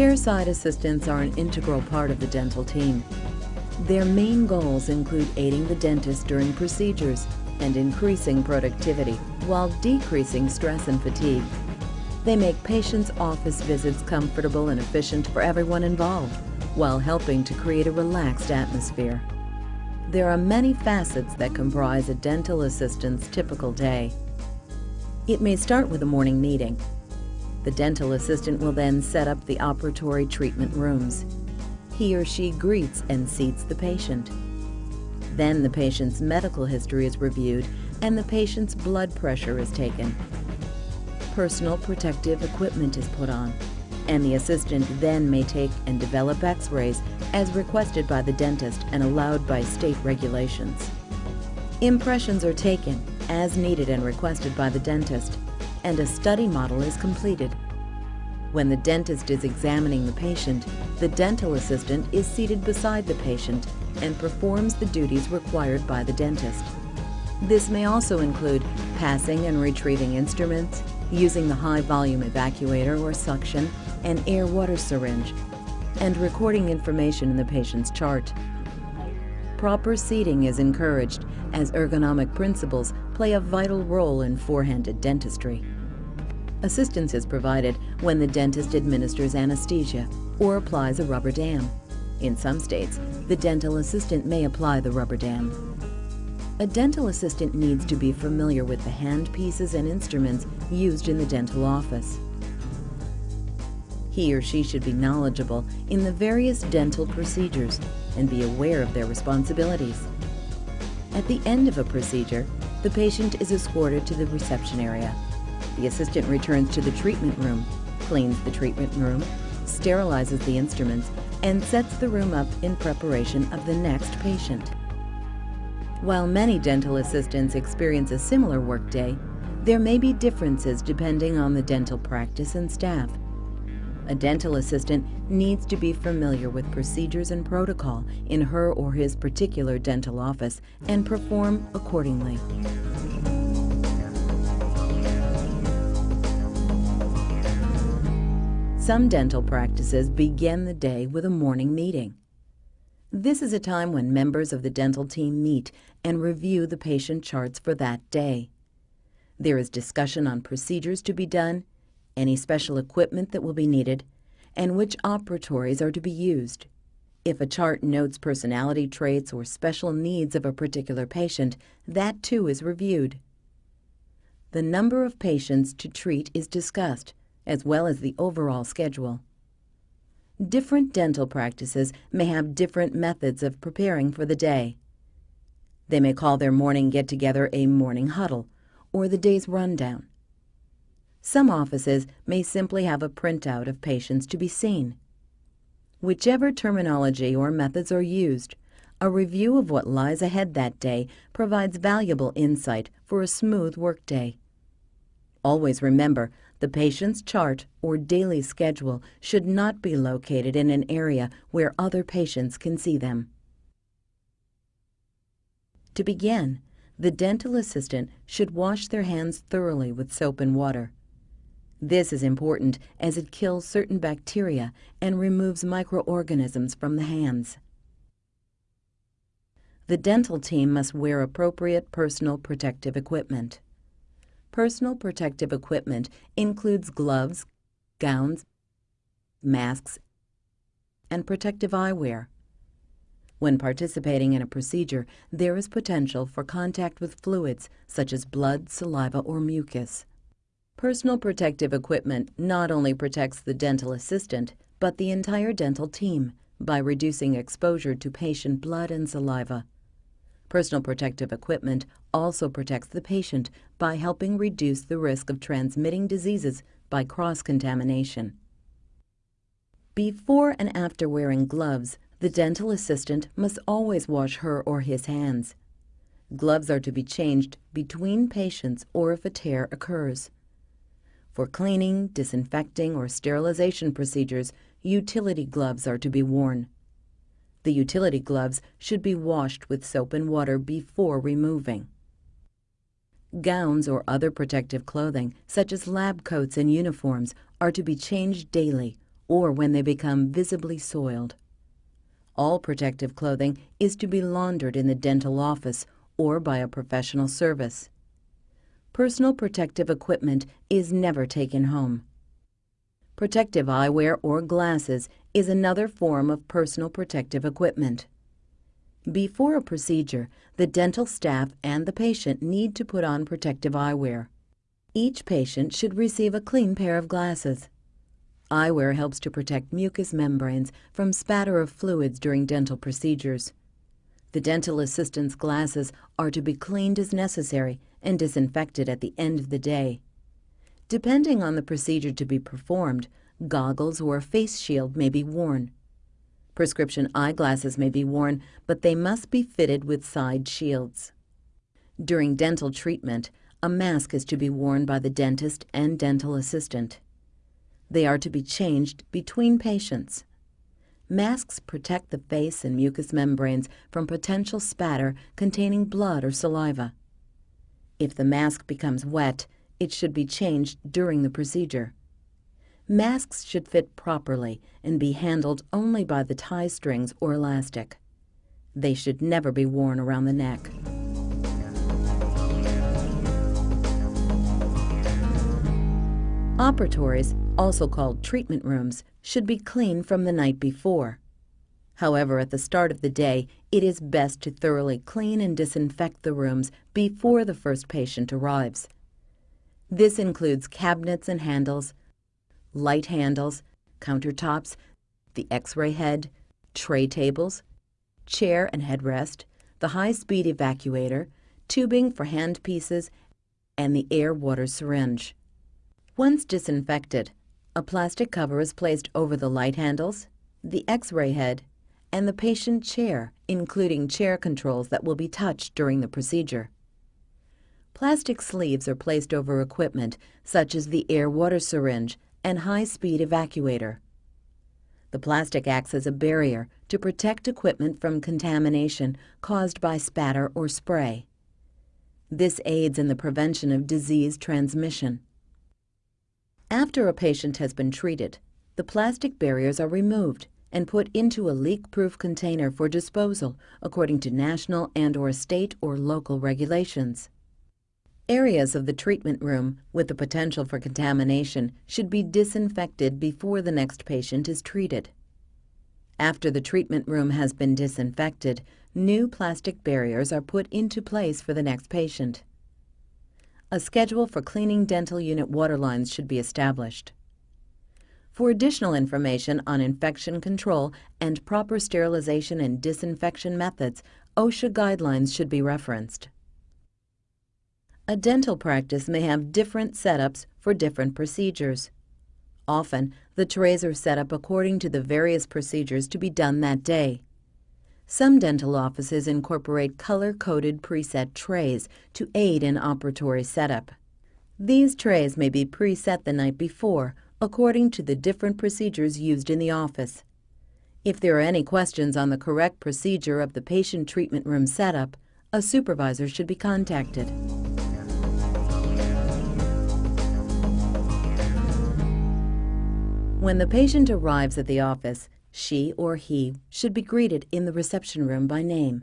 Chairside assistants are an integral part of the dental team. Their main goals include aiding the dentist during procedures and increasing productivity while decreasing stress and fatigue. They make patients' office visits comfortable and efficient for everyone involved while helping to create a relaxed atmosphere. There are many facets that comprise a dental assistant's typical day. It may start with a morning meeting. The dental assistant will then set up the operatory treatment rooms. He or she greets and seats the patient. Then the patient's medical history is reviewed and the patient's blood pressure is taken. Personal protective equipment is put on, and the assistant then may take and develop x-rays as requested by the dentist and allowed by state regulations. Impressions are taken as needed and requested by the dentist, and a study model is completed. When the dentist is examining the patient, the dental assistant is seated beside the patient and performs the duties required by the dentist. This may also include passing and retrieving instruments, using the high-volume evacuator or suction, and air-water syringe, and recording information in the patient's chart. Proper seating is encouraged as ergonomic principles play a vital role in four-handed dentistry. Assistance is provided when the dentist administers anesthesia or applies a rubber dam. In some states, the dental assistant may apply the rubber dam. A dental assistant needs to be familiar with the hand pieces and instruments used in the dental office. He or she should be knowledgeable in the various dental procedures and be aware of their responsibilities. At the end of a procedure, the patient is escorted to the reception area. The assistant returns to the treatment room, cleans the treatment room, sterilizes the instruments, and sets the room up in preparation of the next patient. While many dental assistants experience a similar workday, there may be differences depending on the dental practice and staff. A dental assistant needs to be familiar with procedures and protocol in her or his particular dental office and perform accordingly. Some dental practices begin the day with a morning meeting. This is a time when members of the dental team meet and review the patient charts for that day. There is discussion on procedures to be done any special equipment that will be needed, and which operatories are to be used. If a chart notes personality traits or special needs of a particular patient, that too is reviewed. The number of patients to treat is discussed, as well as the overall schedule. Different dental practices may have different methods of preparing for the day. They may call their morning get-together a morning huddle or the day's rundown. Some offices may simply have a printout of patients to be seen. Whichever terminology or methods are used, a review of what lies ahead that day provides valuable insight for a smooth workday. Always remember, the patient's chart or daily schedule should not be located in an area where other patients can see them. To begin, the dental assistant should wash their hands thoroughly with soap and water. This is important as it kills certain bacteria and removes microorganisms from the hands. The dental team must wear appropriate personal protective equipment. Personal protective equipment includes gloves, gowns, masks, and protective eyewear. When participating in a procedure, there is potential for contact with fluids such as blood, saliva, or mucus. Personal protective equipment not only protects the dental assistant, but the entire dental team by reducing exposure to patient blood and saliva. Personal protective equipment also protects the patient by helping reduce the risk of transmitting diseases by cross-contamination. Before and after wearing gloves, the dental assistant must always wash her or his hands. Gloves are to be changed between patients or if a tear occurs. For cleaning, disinfecting, or sterilization procedures, utility gloves are to be worn. The utility gloves should be washed with soap and water before removing. Gowns or other protective clothing, such as lab coats and uniforms, are to be changed daily or when they become visibly soiled. All protective clothing is to be laundered in the dental office or by a professional service. Personal protective equipment is never taken home. Protective eyewear or glasses is another form of personal protective equipment. Before a procedure, the dental staff and the patient need to put on protective eyewear. Each patient should receive a clean pair of glasses. Eyewear helps to protect mucous membranes from spatter of fluids during dental procedures. The dental assistant's glasses are to be cleaned as necessary and disinfected at the end of the day. Depending on the procedure to be performed, goggles or a face shield may be worn. Prescription eyeglasses may be worn, but they must be fitted with side shields. During dental treatment, a mask is to be worn by the dentist and dental assistant. They are to be changed between patients. Masks protect the face and mucous membranes from potential spatter containing blood or saliva. If the mask becomes wet, it should be changed during the procedure. Masks should fit properly and be handled only by the tie strings or elastic. They should never be worn around the neck. Operatories, also called treatment rooms, should be clean from the night before. However, at the start of the day, it is best to thoroughly clean and disinfect the rooms before the first patient arrives. This includes cabinets and handles, light handles, countertops, the x-ray head, tray tables, chair and headrest, the high-speed evacuator, tubing for handpieces, and the air-water syringe. Once disinfected, a plastic cover is placed over the light handles, the x-ray head, and the patient chair, including chair controls that will be touched during the procedure. Plastic sleeves are placed over equipment such as the air-water syringe and high-speed evacuator. The plastic acts as a barrier to protect equipment from contamination caused by spatter or spray. This aids in the prevention of disease transmission. After a patient has been treated, the plastic barriers are removed and put into a leak-proof container for disposal according to national and or state or local regulations. Areas of the treatment room with the potential for contamination should be disinfected before the next patient is treated. After the treatment room has been disinfected, new plastic barriers are put into place for the next patient. A schedule for cleaning dental unit water lines should be established. For additional information on infection control and proper sterilization and disinfection methods, OSHA guidelines should be referenced. A dental practice may have different setups for different procedures. Often, the trays are set up according to the various procedures to be done that day. Some dental offices incorporate color-coded preset trays to aid in operatory setup. These trays may be preset the night before, according to the different procedures used in the office. If there are any questions on the correct procedure of the patient treatment room setup, a supervisor should be contacted. When the patient arrives at the office, she or he should be greeted in the reception room by name.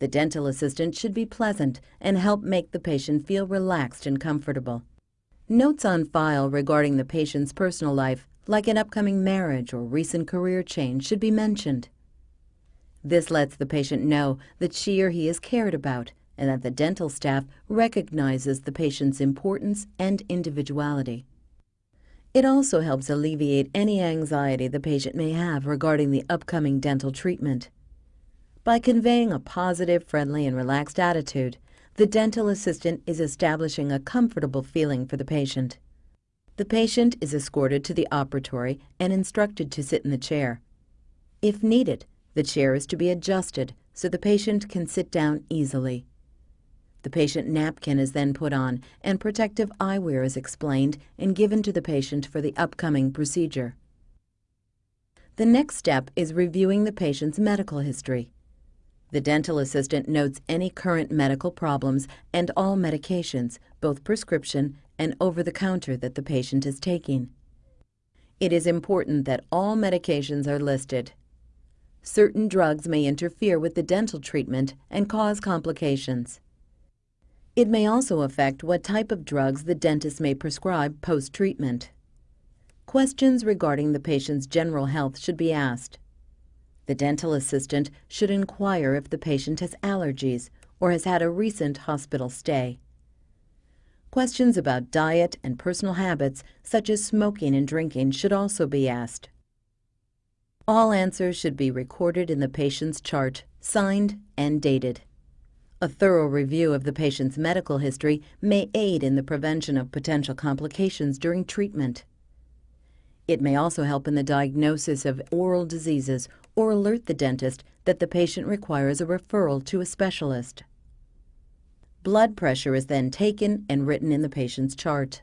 The dental assistant should be pleasant and help make the patient feel relaxed and comfortable. Notes on file regarding the patient's personal life, like an upcoming marriage or recent career change, should be mentioned. This lets the patient know that she or he is cared about and that the dental staff recognizes the patient's importance and individuality. It also helps alleviate any anxiety the patient may have regarding the upcoming dental treatment. By conveying a positive, friendly, and relaxed attitude, the dental assistant is establishing a comfortable feeling for the patient. The patient is escorted to the operatory and instructed to sit in the chair. If needed, the chair is to be adjusted so the patient can sit down easily. The patient napkin is then put on and protective eyewear is explained and given to the patient for the upcoming procedure. The next step is reviewing the patient's medical history. The dental assistant notes any current medical problems and all medications, both prescription and over-the-counter that the patient is taking. It is important that all medications are listed. Certain drugs may interfere with the dental treatment and cause complications. It may also affect what type of drugs the dentist may prescribe post-treatment. Questions regarding the patient's general health should be asked. The dental assistant should inquire if the patient has allergies or has had a recent hospital stay. Questions about diet and personal habits, such as smoking and drinking, should also be asked. All answers should be recorded in the patient's chart, signed and dated. A thorough review of the patient's medical history may aid in the prevention of potential complications during treatment. It may also help in the diagnosis of oral diseases or alert the dentist that the patient requires a referral to a specialist. Blood pressure is then taken and written in the patient's chart.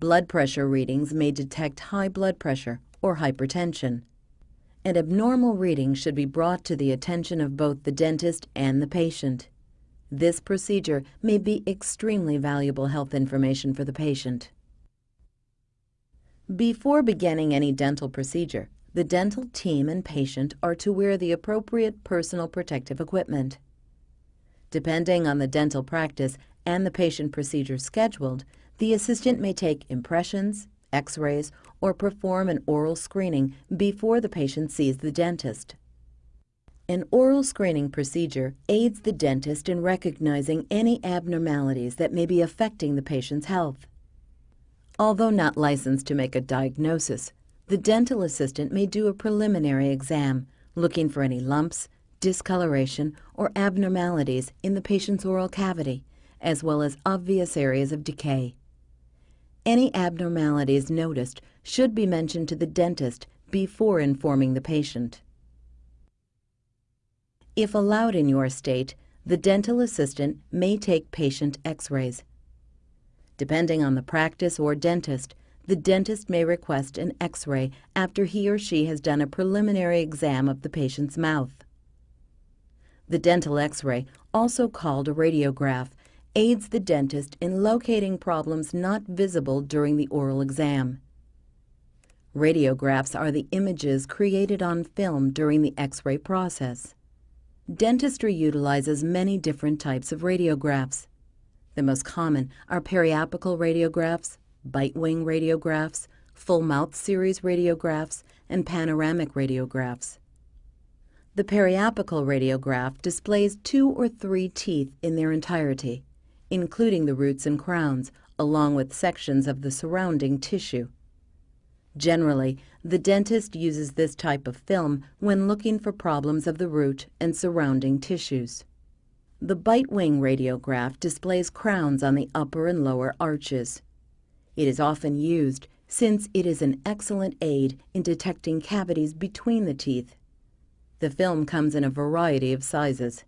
Blood pressure readings may detect high blood pressure or hypertension. An abnormal reading should be brought to the attention of both the dentist and the patient. This procedure may be extremely valuable health information for the patient. Before beginning any dental procedure, the dental team and patient are to wear the appropriate personal protective equipment. Depending on the dental practice and the patient procedure scheduled, the assistant may take impressions, x-rays, or perform an oral screening before the patient sees the dentist. An oral screening procedure aids the dentist in recognizing any abnormalities that may be affecting the patient's health. Although not licensed to make a diagnosis, the dental assistant may do a preliminary exam, looking for any lumps, discoloration, or abnormalities in the patient's oral cavity, as well as obvious areas of decay. Any abnormalities noticed should be mentioned to the dentist before informing the patient. If allowed in your state, the dental assistant may take patient x-rays. Depending on the practice or dentist, the dentist may request an x-ray after he or she has done a preliminary exam of the patient's mouth. The dental x-ray, also called a radiograph, aids the dentist in locating problems not visible during the oral exam. Radiographs are the images created on film during the x-ray process. Dentistry utilizes many different types of radiographs. The most common are periapical radiographs, bite wing radiographs, full mouth series radiographs, and panoramic radiographs. The periapical radiograph displays two or three teeth in their entirety, including the roots and crowns, along with sections of the surrounding tissue. Generally, the dentist uses this type of film when looking for problems of the root and surrounding tissues. The bite wing radiograph displays crowns on the upper and lower arches. It is often used since it is an excellent aid in detecting cavities between the teeth the film comes in a variety of sizes.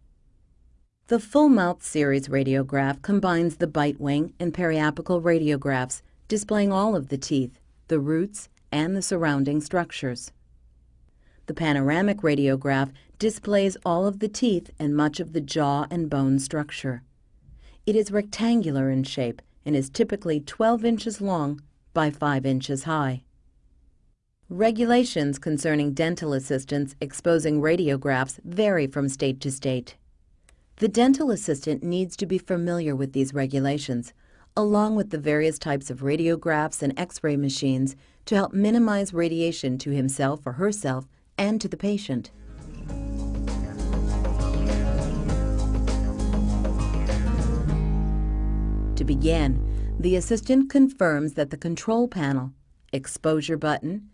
The full mouth series radiograph combines the bite wing and periapical radiographs, displaying all of the teeth, the roots, and the surrounding structures. The panoramic radiograph displays all of the teeth and much of the jaw and bone structure. It is rectangular in shape and is typically 12 inches long by 5 inches high. Regulations concerning dental assistants exposing radiographs vary from state to state. The dental assistant needs to be familiar with these regulations, along with the various types of radiographs and x-ray machines to help minimize radiation to himself or herself and to the patient. To begin, the assistant confirms that the control panel, exposure button,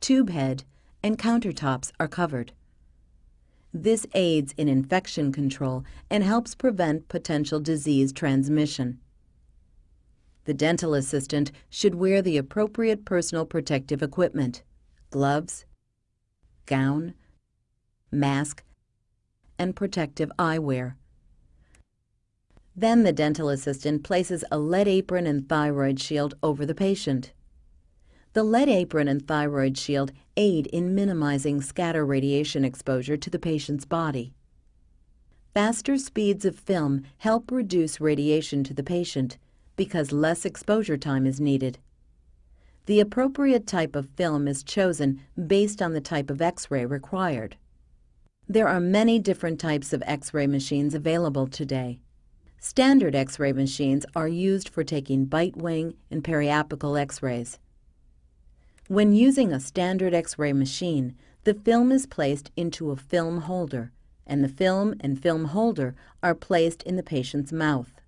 tube head, and countertops are covered. This aids in infection control and helps prevent potential disease transmission. The dental assistant should wear the appropriate personal protective equipment, gloves, gown, mask, and protective eyewear. Then the dental assistant places a lead apron and thyroid shield over the patient. The lead apron and thyroid shield aid in minimizing scatter radiation exposure to the patient's body. Faster speeds of film help reduce radiation to the patient because less exposure time is needed. the appropriate type of film is chosen based on the type of X-ray required. There are many different types of X-ray machines available today. Standard X-ray machines are used for taking bite wing and periapical X-rays. When using a standard X-ray machine, the film is placed into a film holder, and the film and film holder are placed in the patient's mouth.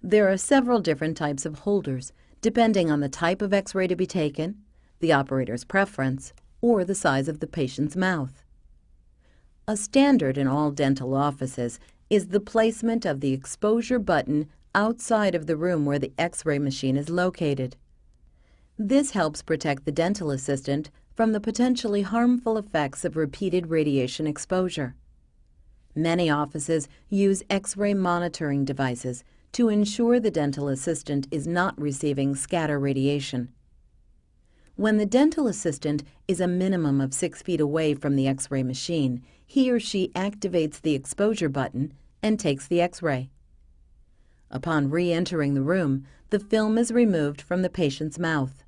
There are several different types of holders, depending on the type of X-ray to be taken, the operator's preference, or the size of the patient's mouth. A standard in all dental offices is the placement of the exposure button outside of the room where the X-ray machine is located. This helps protect the dental assistant from the potentially harmful effects of repeated radiation exposure. Many offices use X-ray monitoring devices to ensure the dental assistant is not receiving scatter radiation. When the dental assistant is a minimum of six feet away from the X-ray machine, he or she activates the exposure button and takes the X-ray. Upon re-entering the room, the film is removed from the patient's mouth.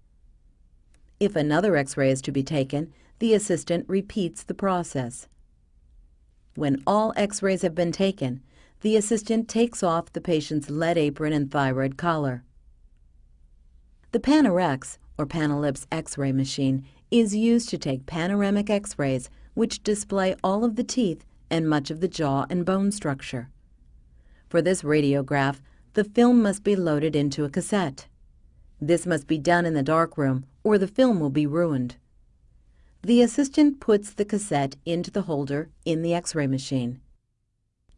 If another X-ray is to be taken, the assistant repeats the process. When all X-rays have been taken, the assistant takes off the patient's lead apron and thyroid collar. The Panorex, or Panelipse X-ray machine, is used to take panoramic X-rays which display all of the teeth and much of the jaw and bone structure. For this radiograph, the film must be loaded into a cassette. This must be done in the darkroom or the film will be ruined. The assistant puts the cassette into the holder in the X-ray machine.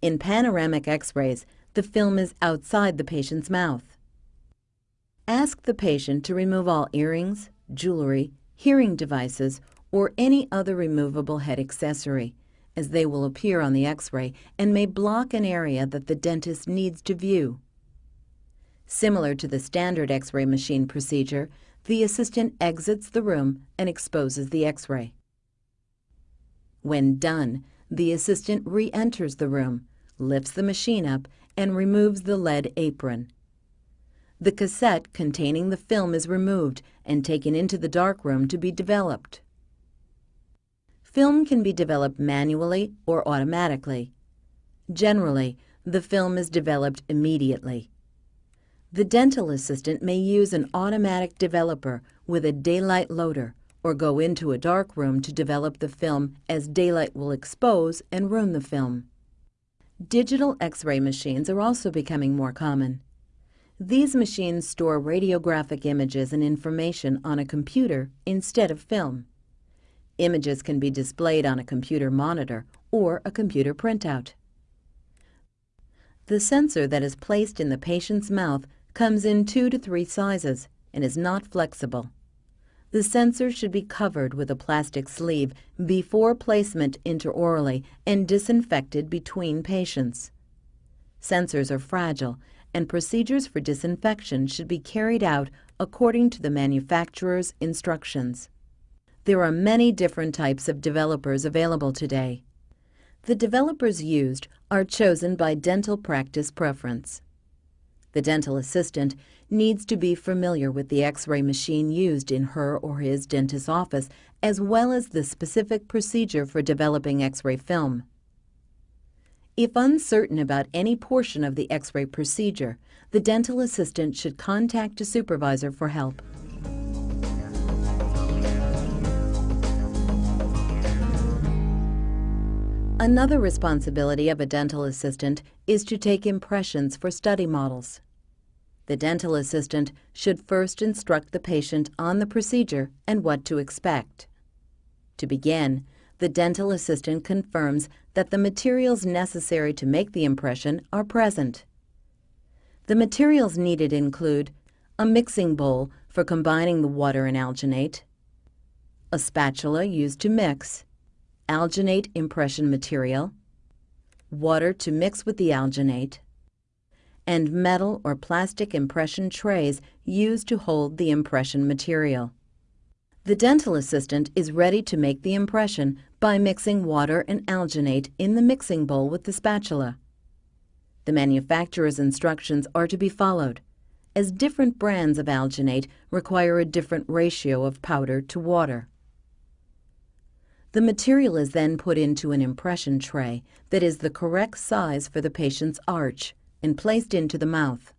In panoramic X-rays, the film is outside the patient's mouth. Ask the patient to remove all earrings, jewelry, hearing devices, or any other removable head accessory, as they will appear on the X-ray and may block an area that the dentist needs to view. Similar to the standard X-ray machine procedure, the assistant exits the room and exposes the X-ray. When done, the assistant re-enters the room, lifts the machine up, and removes the lead apron. The cassette containing the film is removed and taken into the darkroom to be developed. Film can be developed manually or automatically. Generally, the film is developed immediately. The dental assistant may use an automatic developer with a daylight loader or go into a dark room to develop the film as daylight will expose and ruin the film. Digital X-ray machines are also becoming more common. These machines store radiographic images and information on a computer instead of film. Images can be displayed on a computer monitor or a computer printout. The sensor that is placed in the patient's mouth comes in two to three sizes and is not flexible. The sensor should be covered with a plastic sleeve before placement intraorally and disinfected between patients. Sensors are fragile and procedures for disinfection should be carried out according to the manufacturer's instructions. There are many different types of developers available today. The developers used are chosen by dental practice preference. The dental assistant needs to be familiar with the X-ray machine used in her or his dentist's office as well as the specific procedure for developing X-ray film. If uncertain about any portion of the X-ray procedure, the dental assistant should contact a supervisor for help. Another responsibility of a dental assistant is to take impressions for study models. The dental assistant should first instruct the patient on the procedure and what to expect. To begin, the dental assistant confirms that the materials necessary to make the impression are present. The materials needed include a mixing bowl for combining the water and alginate, a spatula used to mix, alginate impression material, water to mix with the alginate, and metal or plastic impression trays used to hold the impression material. The dental assistant is ready to make the impression by mixing water and alginate in the mixing bowl with the spatula. The manufacturer's instructions are to be followed, as different brands of alginate require a different ratio of powder to water. The material is then put into an impression tray that is the correct size for the patient's arch and placed into the mouth.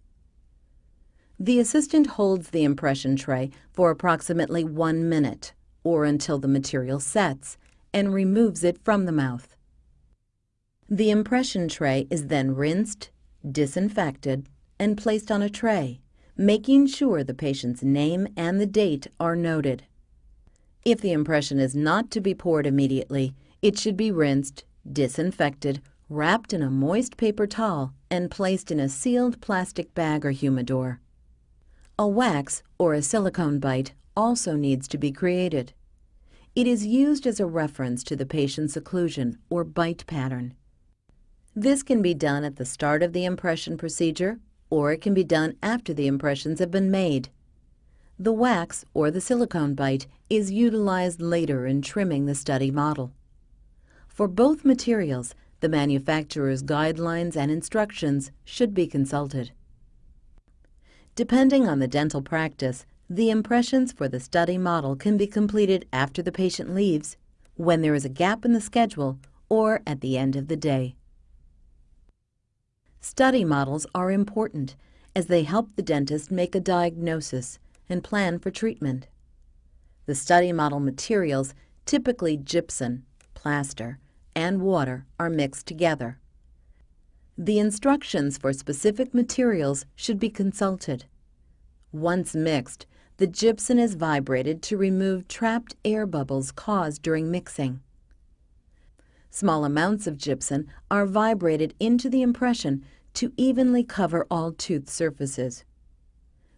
The assistant holds the impression tray for approximately one minute or until the material sets and removes it from the mouth. The impression tray is then rinsed, disinfected, and placed on a tray, making sure the patient's name and the date are noted. If the impression is not to be poured immediately, it should be rinsed, disinfected, wrapped in a moist paper towel, and placed in a sealed plastic bag or humidor. A wax or a silicone bite also needs to be created. It is used as a reference to the patient's occlusion or bite pattern. This can be done at the start of the impression procedure or it can be done after the impressions have been made. The wax or the silicone bite is utilized later in trimming the study model. For both materials, the manufacturer's guidelines and instructions should be consulted. Depending on the dental practice, the impressions for the study model can be completed after the patient leaves, when there is a gap in the schedule, or at the end of the day. Study models are important as they help the dentist make a diagnosis and plan for treatment. The study model materials, typically gypsum, plaster, and water, are mixed together. The instructions for specific materials should be consulted. Once mixed, the gypsum is vibrated to remove trapped air bubbles caused during mixing. Small amounts of gypsum are vibrated into the impression to evenly cover all tooth surfaces.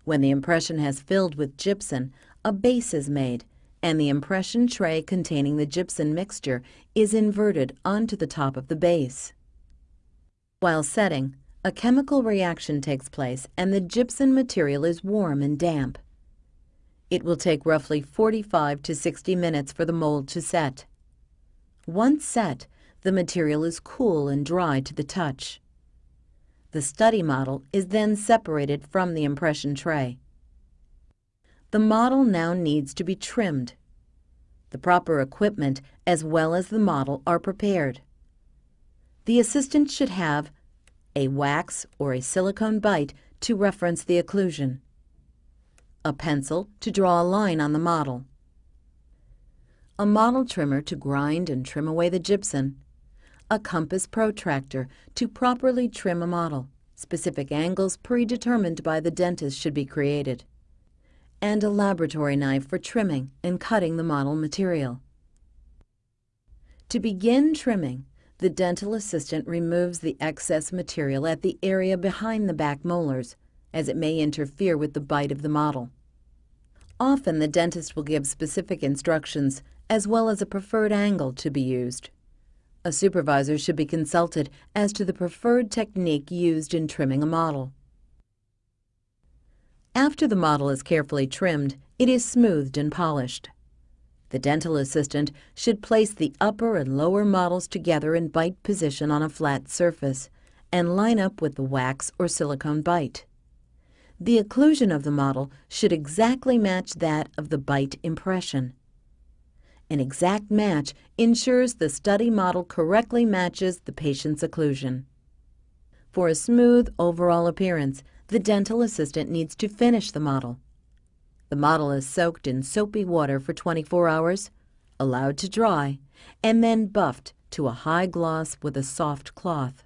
When the impression has filled with gypsum, a base is made, and the impression tray containing the gypsum mixture is inverted onto the top of the base. While setting, a chemical reaction takes place and the gypsum material is warm and damp. It will take roughly 45 to 60 minutes for the mold to set. Once set, the material is cool and dry to the touch. The study model is then separated from the impression tray. The model now needs to be trimmed. The proper equipment as well as the model are prepared. The assistant should have a wax or a silicone bite to reference the occlusion a pencil to draw a line on the model, a model trimmer to grind and trim away the gypsum, a compass protractor to properly trim a model. Specific angles predetermined by the dentist should be created, and a laboratory knife for trimming and cutting the model material. To begin trimming, the dental assistant removes the excess material at the area behind the back molars as it may interfere with the bite of the model. Often the dentist will give specific instructions as well as a preferred angle to be used. A supervisor should be consulted as to the preferred technique used in trimming a model. After the model is carefully trimmed, it is smoothed and polished. The dental assistant should place the upper and lower models together in bite position on a flat surface and line up with the wax or silicone bite. The occlusion of the model should exactly match that of the bite impression. An exact match ensures the study model correctly matches the patient's occlusion. For a smooth overall appearance, the dental assistant needs to finish the model. The model is soaked in soapy water for 24 hours, allowed to dry, and then buffed to a high gloss with a soft cloth.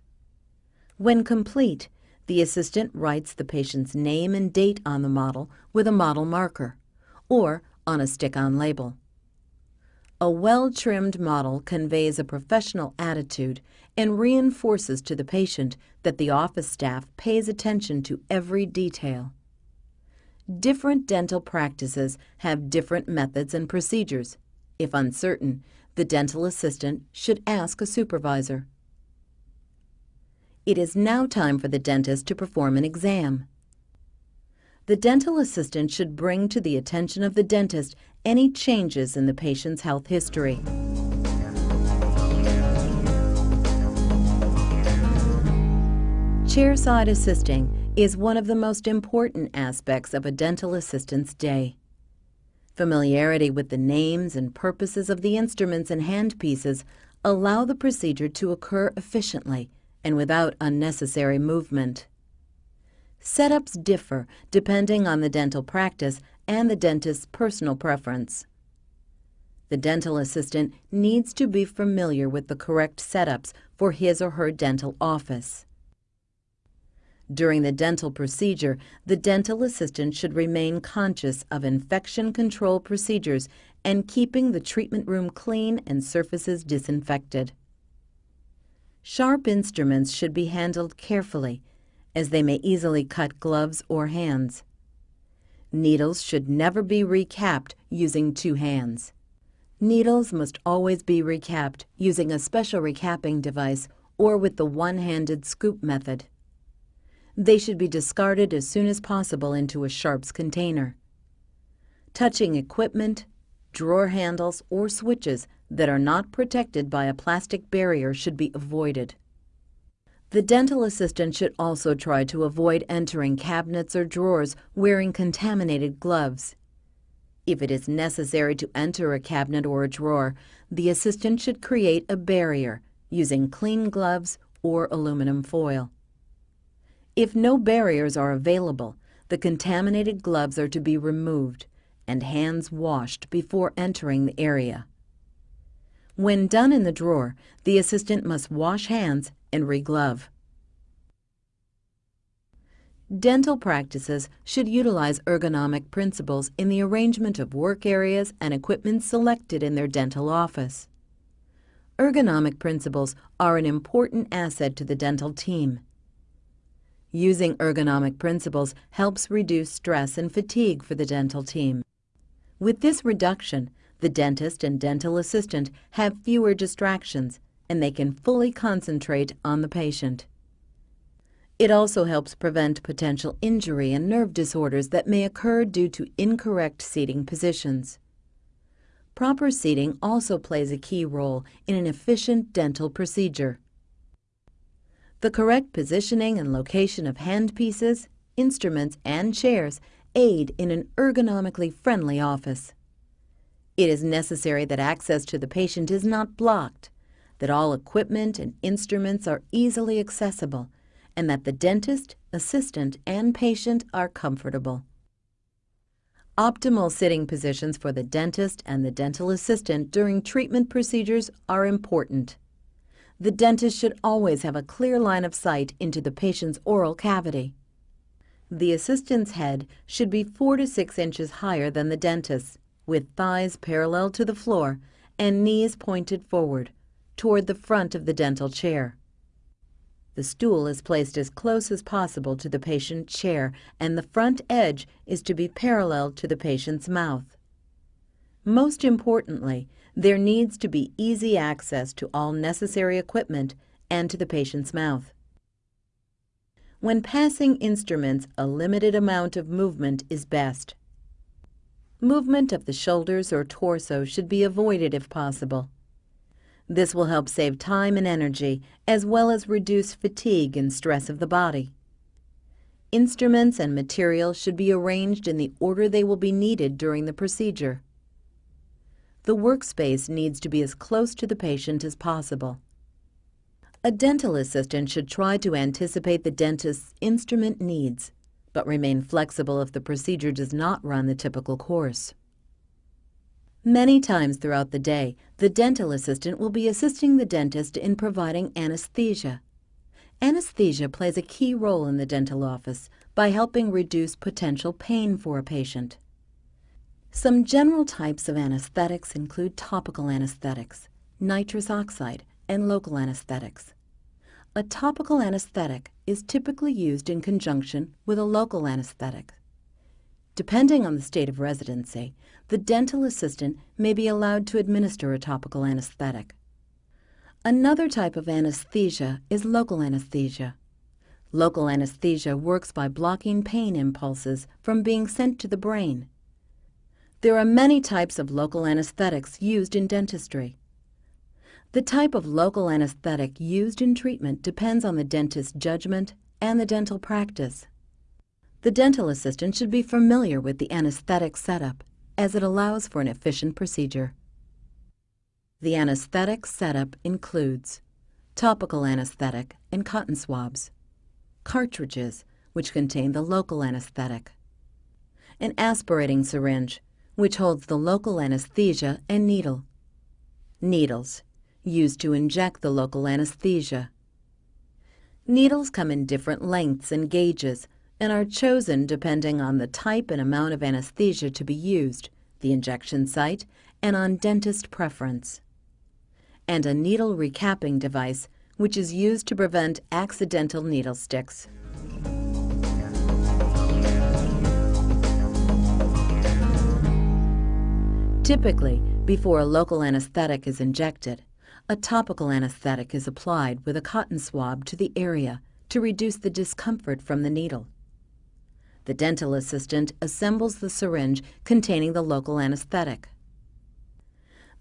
When complete, the assistant writes the patient's name and date on the model with a model marker or on a stick-on label. A well-trimmed model conveys a professional attitude and reinforces to the patient that the office staff pays attention to every detail. Different dental practices have different methods and procedures. If uncertain, the dental assistant should ask a supervisor. It is now time for the dentist to perform an exam. The dental assistant should bring to the attention of the dentist any changes in the patient's health history. Chairside assisting is one of the most important aspects of a dental assistant's day. Familiarity with the names and purposes of the instruments and handpieces allow the procedure to occur efficiently and without unnecessary movement. Setups differ depending on the dental practice and the dentist's personal preference. The dental assistant needs to be familiar with the correct setups for his or her dental office. During the dental procedure, the dental assistant should remain conscious of infection control procedures and keeping the treatment room clean and surfaces disinfected. Sharp instruments should be handled carefully, as they may easily cut gloves or hands. Needles should never be recapped using two hands. Needles must always be recapped using a special recapping device or with the one-handed scoop method. They should be discarded as soon as possible into a sharps container. Touching equipment, drawer handles, or switches that are not protected by a plastic barrier should be avoided. The dental assistant should also try to avoid entering cabinets or drawers wearing contaminated gloves. If it is necessary to enter a cabinet or a drawer, the assistant should create a barrier using clean gloves or aluminum foil. If no barriers are available, the contaminated gloves are to be removed and hands washed before entering the area. When done in the drawer, the assistant must wash hands and reglove. Dental practices should utilize ergonomic principles in the arrangement of work areas and equipment selected in their dental office. Ergonomic principles are an important asset to the dental team. Using ergonomic principles helps reduce stress and fatigue for the dental team. With this reduction, the dentist and dental assistant have fewer distractions and they can fully concentrate on the patient. It also helps prevent potential injury and nerve disorders that may occur due to incorrect seating positions. Proper seating also plays a key role in an efficient dental procedure. The correct positioning and location of handpieces, instruments, and chairs aid in an ergonomically friendly office. It is necessary that access to the patient is not blocked, that all equipment and instruments are easily accessible, and that the dentist, assistant, and patient are comfortable. Optimal sitting positions for the dentist and the dental assistant during treatment procedures are important the dentist should always have a clear line of sight into the patient's oral cavity. The assistant's head should be 4 to 6 inches higher than the dentist's, with thighs parallel to the floor and knees pointed forward, toward the front of the dental chair. The stool is placed as close as possible to the patient's chair and the front edge is to be parallel to the patient's mouth. Most importantly, there needs to be easy access to all necessary equipment and to the patient's mouth. When passing instruments, a limited amount of movement is best. Movement of the shoulders or torso should be avoided if possible. This will help save time and energy, as well as reduce fatigue and stress of the body. Instruments and materials should be arranged in the order they will be needed during the procedure. The workspace needs to be as close to the patient as possible. A dental assistant should try to anticipate the dentist's instrument needs, but remain flexible if the procedure does not run the typical course. Many times throughout the day, the dental assistant will be assisting the dentist in providing anesthesia. Anesthesia plays a key role in the dental office by helping reduce potential pain for a patient. Some general types of anesthetics include topical anesthetics, nitrous oxide, and local anesthetics. A topical anesthetic is typically used in conjunction with a local anesthetic. Depending on the state of residency, the dental assistant may be allowed to administer a topical anesthetic. Another type of anesthesia is local anesthesia. Local anesthesia works by blocking pain impulses from being sent to the brain. There are many types of local anesthetics used in dentistry. The type of local anesthetic used in treatment depends on the dentist's judgment and the dental practice. The dental assistant should be familiar with the anesthetic setup as it allows for an efficient procedure. The anesthetic setup includes topical anesthetic and cotton swabs, cartridges, which contain the local anesthetic, an aspirating syringe, which holds the local anesthesia and needle, needles, used to inject the local anesthesia. Needles come in different lengths and gauges and are chosen depending on the type and amount of anesthesia to be used, the injection site, and on dentist preference and a needle recapping device, which is used to prevent accidental needle sticks. Typically, before a local anesthetic is injected, a topical anesthetic is applied with a cotton swab to the area to reduce the discomfort from the needle. The dental assistant assembles the syringe containing the local anesthetic.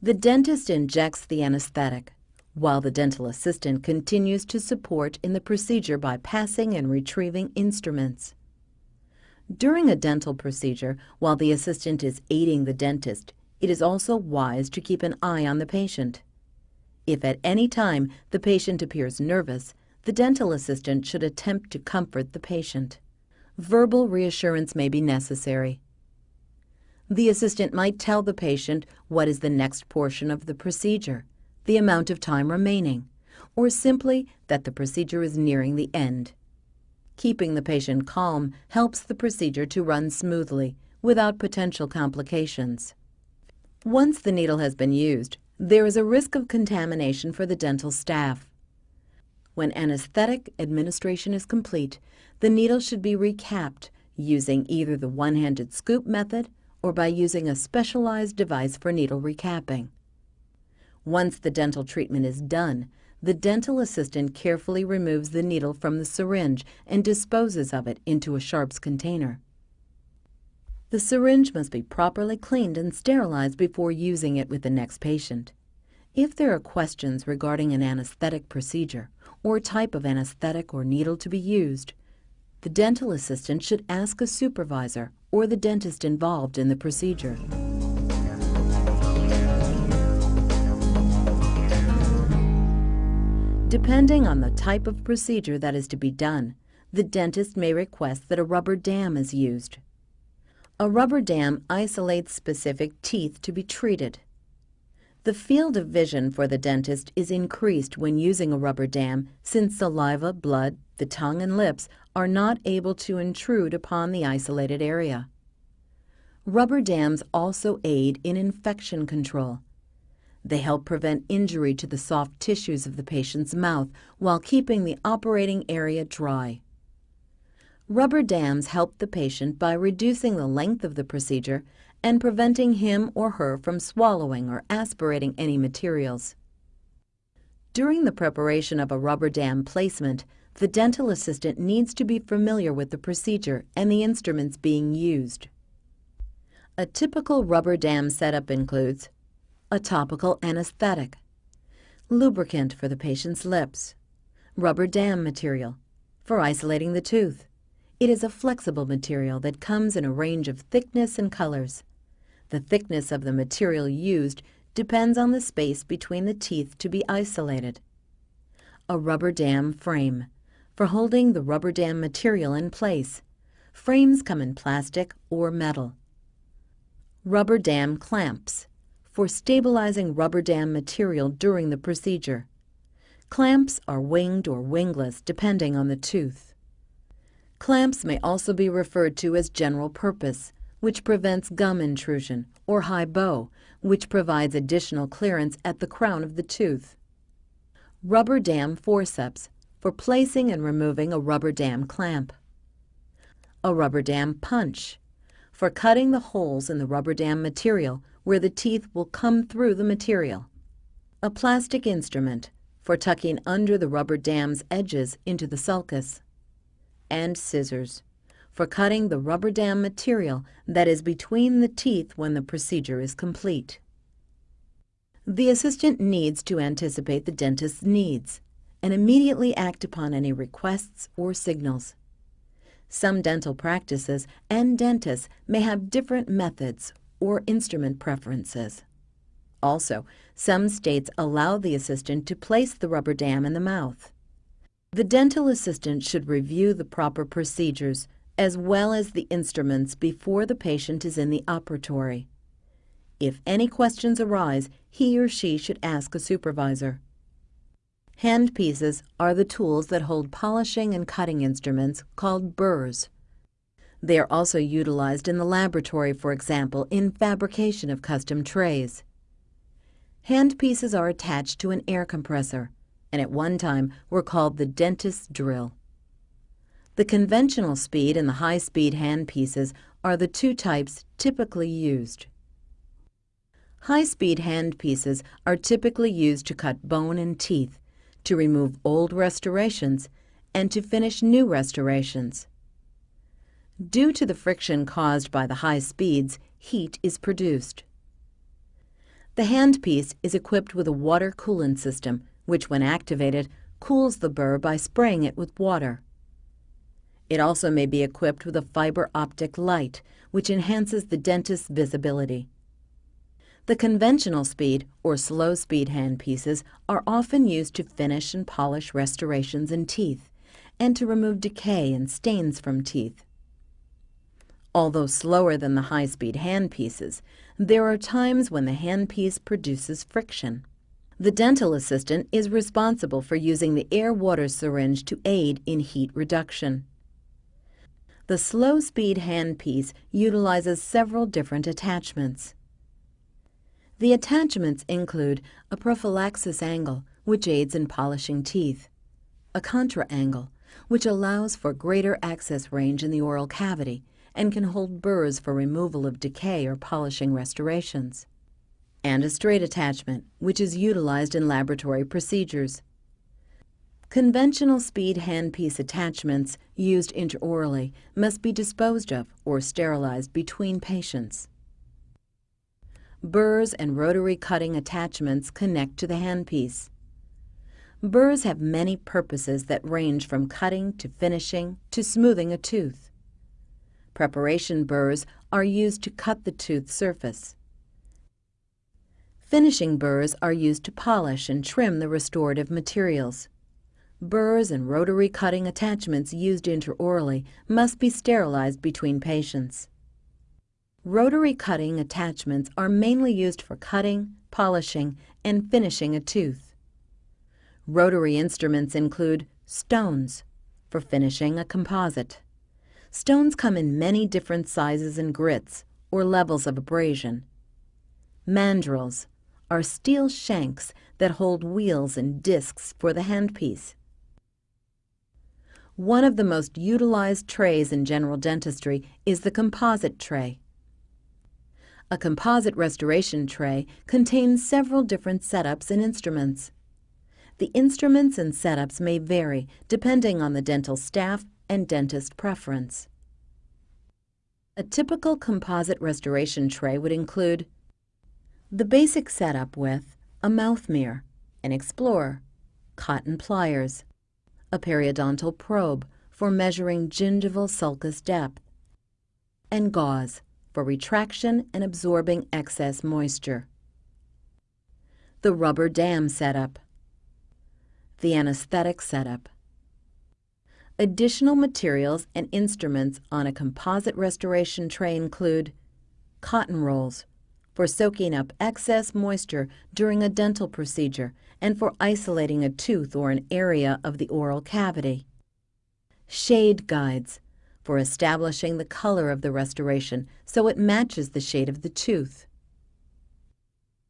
The dentist injects the anesthetic, while the dental assistant continues to support in the procedure by passing and retrieving instruments. During a dental procedure, while the assistant is aiding the dentist, it is also wise to keep an eye on the patient. If at any time the patient appears nervous, the dental assistant should attempt to comfort the patient. Verbal reassurance may be necessary. The assistant might tell the patient what is the next portion of the procedure, the amount of time remaining, or simply that the procedure is nearing the end. Keeping the patient calm helps the procedure to run smoothly without potential complications. Once the needle has been used, there is a risk of contamination for the dental staff. When anesthetic administration is complete, the needle should be recapped using either the one-handed scoop method or by using a specialized device for needle recapping. Once the dental treatment is done, the dental assistant carefully removes the needle from the syringe and disposes of it into a sharps container. The syringe must be properly cleaned and sterilized before using it with the next patient. If there are questions regarding an anesthetic procedure or type of anesthetic or needle to be used, the dental assistant should ask a supervisor or the dentist involved in the procedure. Depending on the type of procedure that is to be done, the dentist may request that a rubber dam is used. A rubber dam isolates specific teeth to be treated. The field of vision for the dentist is increased when using a rubber dam since saliva, blood, the tongue and lips are not able to intrude upon the isolated area. Rubber dams also aid in infection control. They help prevent injury to the soft tissues of the patient's mouth while keeping the operating area dry. Rubber dams help the patient by reducing the length of the procedure and preventing him or her from swallowing or aspirating any materials. During the preparation of a rubber dam placement, the dental assistant needs to be familiar with the procedure and the instruments being used. A typical rubber dam setup includes a topical anesthetic, lubricant for the patient's lips, rubber dam material for isolating the tooth. It is a flexible material that comes in a range of thickness and colors. The thickness of the material used depends on the space between the teeth to be isolated. A rubber dam frame for holding the rubber dam material in place. Frames come in plastic or metal. Rubber dam clamps for stabilizing rubber dam material during the procedure. Clamps are winged or wingless depending on the tooth. Clamps may also be referred to as general purpose, which prevents gum intrusion, or high bow, which provides additional clearance at the crown of the tooth. Rubber dam forceps for placing and removing a rubber dam clamp. A rubber dam punch for cutting the holes in the rubber dam material where the teeth will come through the material. A plastic instrument for tucking under the rubber dam's edges into the sulcus. And scissors for cutting the rubber dam material that is between the teeth when the procedure is complete. The assistant needs to anticipate the dentist's needs and immediately act upon any requests or signals. some dental practices and dentists may have different methods or instrument preferences. Also, some states allow the assistant to place the rubber dam in the mouth. The dental assistant should review the proper procedures as well as the instruments before the patient is in the operatory. If any questions arise, he or she should ask a supervisor. Handpieces are the tools that hold polishing and cutting instruments called burrs. They are also utilized in the laboratory, for example, in fabrication of custom trays. Handpieces are attached to an air compressor and at one time were called the dentist's drill. The conventional speed and the high-speed handpieces are the two types typically used. High-speed handpieces are typically used to cut bone and teeth, to remove old restorations, and to finish new restorations. Due to the friction caused by the high speeds, heat is produced. The handpiece is equipped with a water coolant system, which when activated, cools the burr by spraying it with water. It also may be equipped with a fiber optic light, which enhances the dentist's visibility. The conventional speed or slow speed handpieces are often used to finish and polish restorations in teeth and to remove decay and stains from teeth. Although slower than the high-speed handpieces, there are times when the handpiece produces friction. The dental assistant is responsible for using the air-water syringe to aid in heat reduction. The slow-speed handpiece utilizes several different attachments. The attachments include a prophylaxis angle, which aids in polishing teeth, a contra angle, which allows for greater access range in the oral cavity and can hold burrs for removal of decay or polishing restorations, and a straight attachment, which is utilized in laboratory procedures. Conventional speed handpiece attachments used intraorally must be disposed of or sterilized between patients. Burrs and rotary cutting attachments connect to the handpiece. Burrs have many purposes that range from cutting to finishing to smoothing a tooth. Preparation burrs are used to cut the tooth surface. Finishing burrs are used to polish and trim the restorative materials. Burrs and rotary cutting attachments used intraorally must be sterilized between patients. Rotary cutting attachments are mainly used for cutting, polishing, and finishing a tooth. Rotary instruments include stones for finishing a composite. Stones come in many different sizes and grits or levels of abrasion. Mandrels are steel shanks that hold wheels and discs for the handpiece. One of the most utilized trays in general dentistry is the composite tray. A composite restoration tray contains several different setups and instruments. The instruments and setups may vary depending on the dental staff and dentist preference. A typical composite restoration tray would include the basic setup with a mouth mirror, an explorer, cotton pliers, a periodontal probe for measuring gingival sulcus depth, and gauze for retraction and absorbing excess moisture. The rubber dam setup, the anesthetic setup. Additional materials and instruments on a composite restoration tray include cotton rolls for soaking up excess moisture during a dental procedure and for isolating a tooth or an area of the oral cavity. Shade guides for establishing the color of the restoration so it matches the shade of the tooth.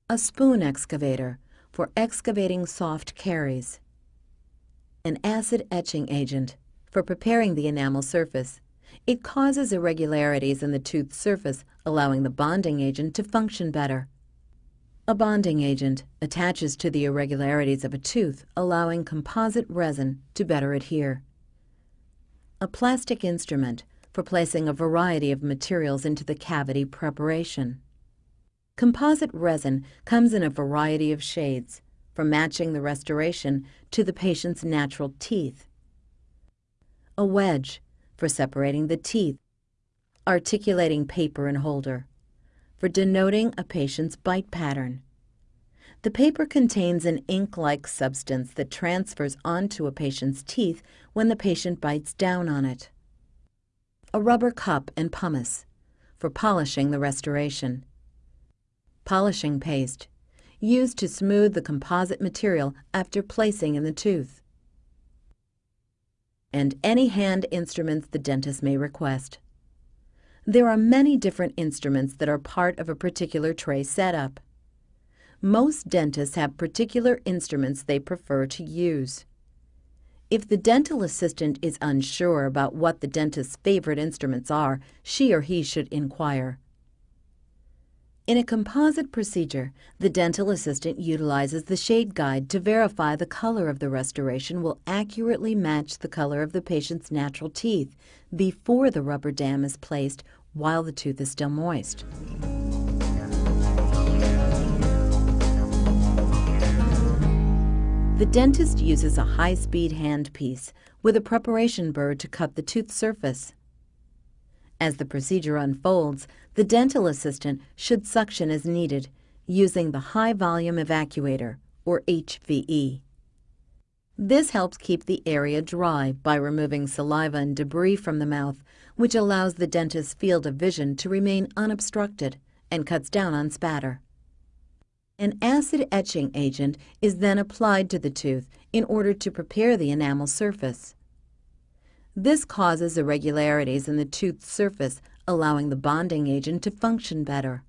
A spoon excavator for excavating soft caries. An acid etching agent for preparing the enamel surface. It causes irregularities in the tooth surface, allowing the bonding agent to function better. A bonding agent attaches to the irregularities of a tooth, allowing composite resin to better adhere. A plastic instrument for placing a variety of materials into the cavity preparation. Composite resin comes in a variety of shades, from matching the restoration to the patient's natural teeth. A wedge for separating the teeth, articulating paper and holder, for denoting a patient's bite pattern. The paper contains an ink-like substance that transfers onto a patient's teeth when the patient bites down on it. A rubber cup and pumice for polishing the restoration. Polishing paste used to smooth the composite material after placing in the tooth. And any hand instruments the dentist may request. There are many different instruments that are part of a particular tray setup. Most dentists have particular instruments they prefer to use. If the dental assistant is unsure about what the dentist's favorite instruments are, she or he should inquire. In a composite procedure, the dental assistant utilizes the shade guide to verify the color of the restoration will accurately match the color of the patient's natural teeth before the rubber dam is placed while the tooth is still moist. The dentist uses a high-speed handpiece with a preparation burr to cut the tooth surface. As the procedure unfolds, the dental assistant should suction as needed using the high volume evacuator, or HVE. This helps keep the area dry by removing saliva and debris from the mouth, which allows the dentist's field of vision to remain unobstructed and cuts down on spatter. An acid etching agent is then applied to the tooth in order to prepare the enamel surface. This causes irregularities in the tooth surface, allowing the bonding agent to function better.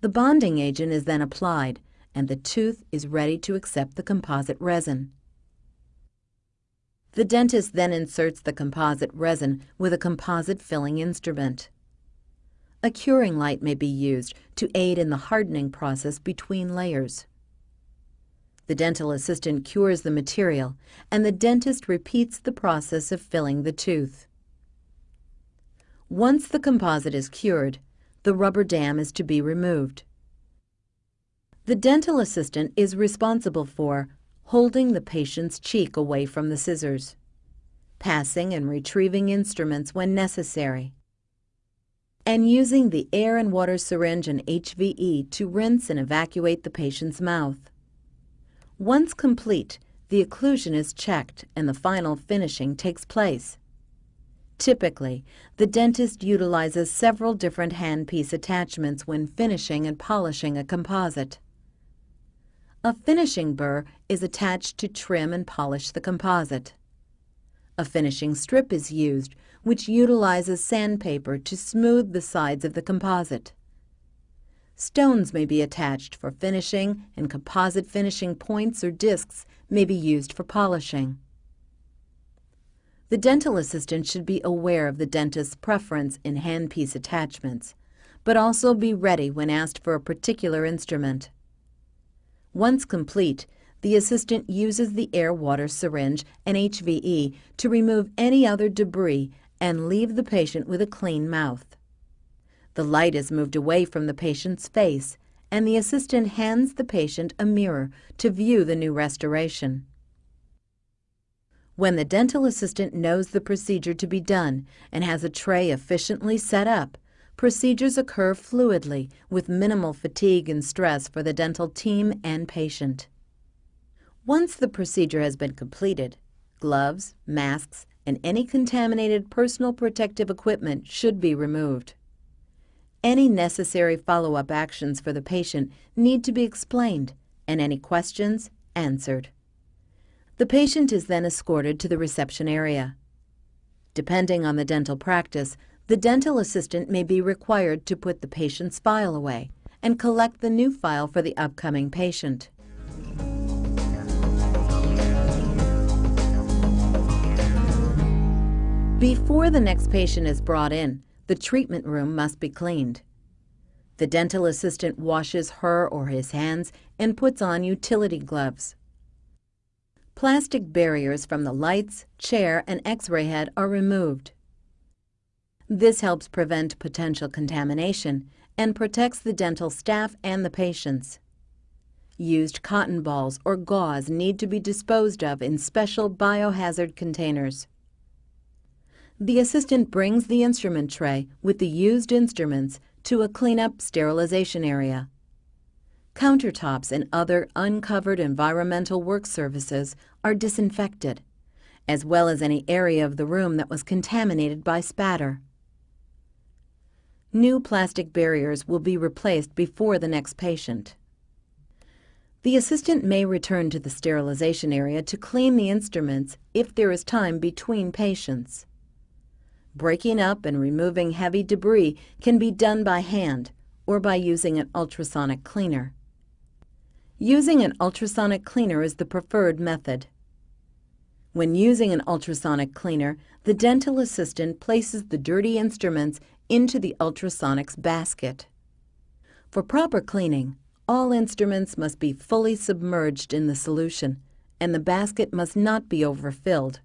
The bonding agent is then applied, and the tooth is ready to accept the composite resin. The dentist then inserts the composite resin with a composite filling instrument. A curing light may be used to aid in the hardening process between layers. The dental assistant cures the material, and the dentist repeats the process of filling the tooth. Once the composite is cured, the rubber dam is to be removed. The dental assistant is responsible for holding the patient's cheek away from the scissors, passing and retrieving instruments when necessary, and using the air and water syringe and HVE to rinse and evacuate the patient's mouth. Once complete, the occlusion is checked and the final finishing takes place. Typically, the dentist utilizes several different handpiece attachments when finishing and polishing a composite. A finishing burr is attached to trim and polish the composite. A finishing strip is used, which utilizes sandpaper to smooth the sides of the composite. Stones may be attached for finishing, and composite finishing points or discs may be used for polishing. The dental assistant should be aware of the dentist's preference in handpiece attachments, but also be ready when asked for a particular instrument. Once complete, the assistant uses the air-water syringe and HVE to remove any other debris and leave the patient with a clean mouth. The light is moved away from the patient's face, and the assistant hands the patient a mirror to view the new restoration. When the dental assistant knows the procedure to be done and has a tray efficiently set up, procedures occur fluidly with minimal fatigue and stress for the dental team and patient. Once the procedure has been completed, gloves, masks, and any contaminated personal protective equipment should be removed. Any necessary follow-up actions for the patient need to be explained and any questions answered. The patient is then escorted to the reception area. Depending on the dental practice, the dental assistant may be required to put the patient's file away and collect the new file for the upcoming patient. Before the next patient is brought in, the treatment room must be cleaned. The dental assistant washes her or his hands and puts on utility gloves. Plastic barriers from the lights, chair, and x-ray head are removed. This helps prevent potential contamination and protects the dental staff and the patients. Used cotton balls or gauze need to be disposed of in special biohazard containers. the assistant brings the instrument tray with the used instruments to a cleanup sterilization area. Countertops and other uncovered environmental work surfaces are disinfected, as well as any area of the room that was contaminated by spatter. New plastic barriers will be replaced before the next patient. The assistant may return to the sterilization area to clean the instruments if there is time between patients. Breaking up and removing heavy debris can be done by hand or by using an ultrasonic cleaner. Using an ultrasonic cleaner is the preferred method. When using an ultrasonic cleaner, the dental assistant places the dirty instruments into the ultrasonics basket. For proper cleaning, all instruments must be fully submerged in the solution, and the basket must not be overfilled.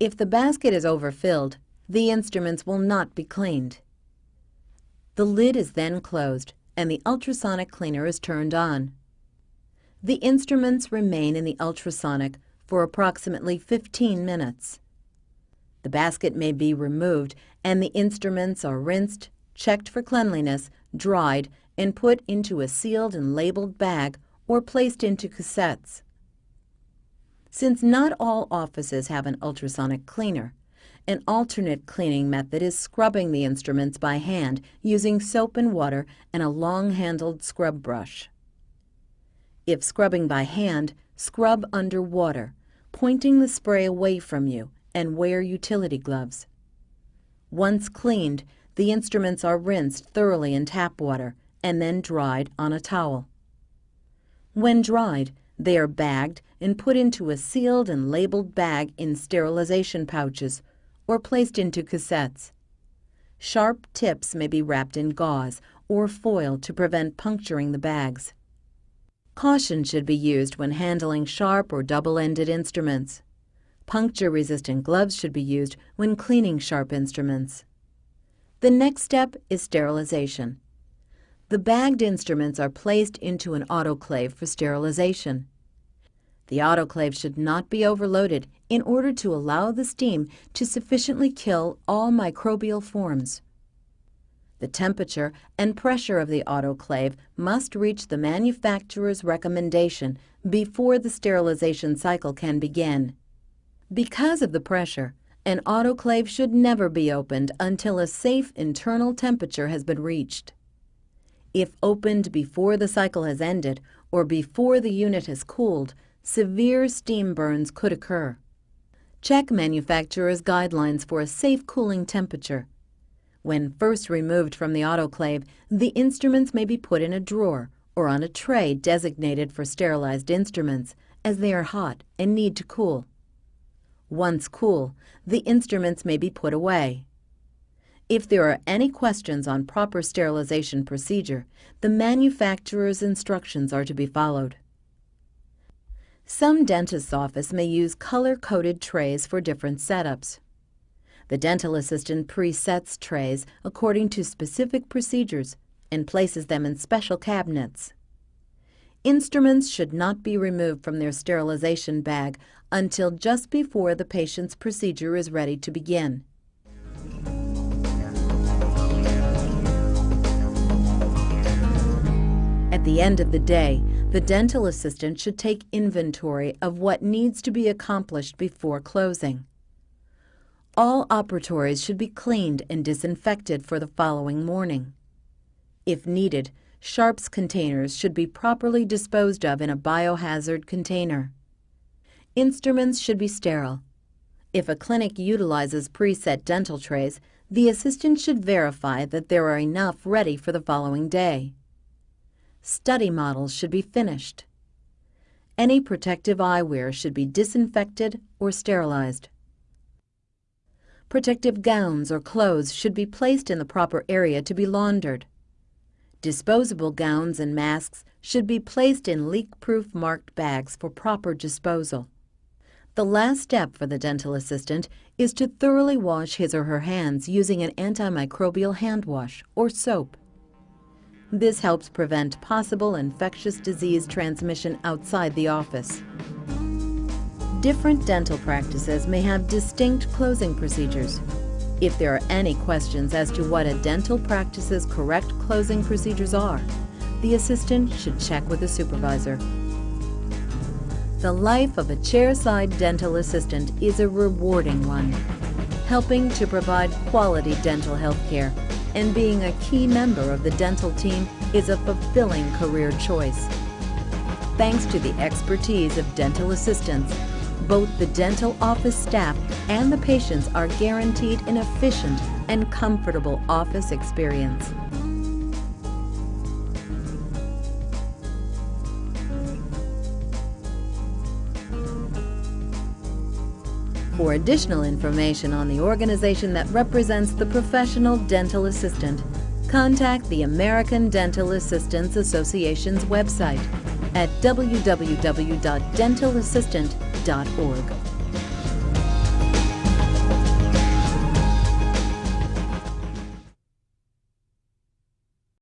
If the basket is overfilled, the instruments will not be cleaned. The lid is then closed and the ultrasonic cleaner is turned on. The instruments remain in the ultrasonic for approximately 15 minutes. The basket may be removed and the instruments are rinsed, checked for cleanliness, dried, and put into a sealed and labeled bag or placed into cassettes. Since not all offices have an ultrasonic cleaner, an alternate cleaning method is scrubbing the instruments by hand using soap and water and a long-handled scrub brush. If scrubbing by hand, scrub under water, pointing the spray away from you, and wear utility gloves. Once cleaned, the instruments are rinsed thoroughly in tap water and then dried on a towel. When dried, they are bagged and put into a sealed and labeled bag in sterilization pouches or placed into cassettes. Sharp tips may be wrapped in gauze or foil to prevent puncturing the bags. Caution should be used when handling sharp or double-ended instruments. Puncture-resistant gloves should be used when cleaning sharp instruments. The next step is sterilization. The bagged instruments are placed into an autoclave for sterilization. The autoclave should not be overloaded in order to allow the steam to sufficiently kill all microbial forms. The temperature and pressure of the autoclave must reach the manufacturer's recommendation before the sterilization cycle can begin. Because of the pressure, an autoclave should never be opened until a safe internal temperature has been reached. If opened before the cycle has ended or before the unit has cooled, severe steam burns could occur. Check manufacturer's guidelines for a safe cooling temperature. When first removed from the autoclave, the instruments may be put in a drawer or on a tray designated for sterilized instruments, as they are hot and need to cool. Once cool, the instruments may be put away. If there are any questions on proper sterilization procedure, the manufacturer's instructions are to be followed. Some dentist's office may use color-coded trays for different setups. The dental assistant presets trays according to specific procedures and places them in special cabinets. Instruments should not be removed from their sterilization bag until just before the patient's procedure is ready to begin. At the end of the day, the dental assistant should take inventory of what needs to be accomplished before closing. All operatories should be cleaned and disinfected for the following morning. If needed, sharps containers should be properly disposed of in a biohazard container. Instruments should be sterile. If a clinic utilizes preset dental trays, the assistant should verify that there are enough ready for the following day. Study models should be finished. Any protective eyewear should be disinfected or sterilized. Protective gowns or clothes should be placed in the proper area to be laundered. Disposable gowns and masks should be placed in leak-proof marked bags for proper disposal. The last step for the dental assistant is to thoroughly wash his or her hands using an antimicrobial hand wash or soap. This helps prevent possible infectious disease transmission outside the office. Different dental practices may have distinct closing procedures. If there are any questions as to what a dental practice's correct closing procedures are, the assistant should check with a supervisor. The life of a chairside dental assistant is a rewarding one, helping to provide quality dental health care and being a key member of the dental team is a fulfilling career choice. Thanks to the expertise of dental assistants, both the dental office staff and the patients are guaranteed an efficient and comfortable office experience. For additional information on the organization that represents the professional dental assistant, contact the American Dental Assistants Association's website at www.dentalassistant.org.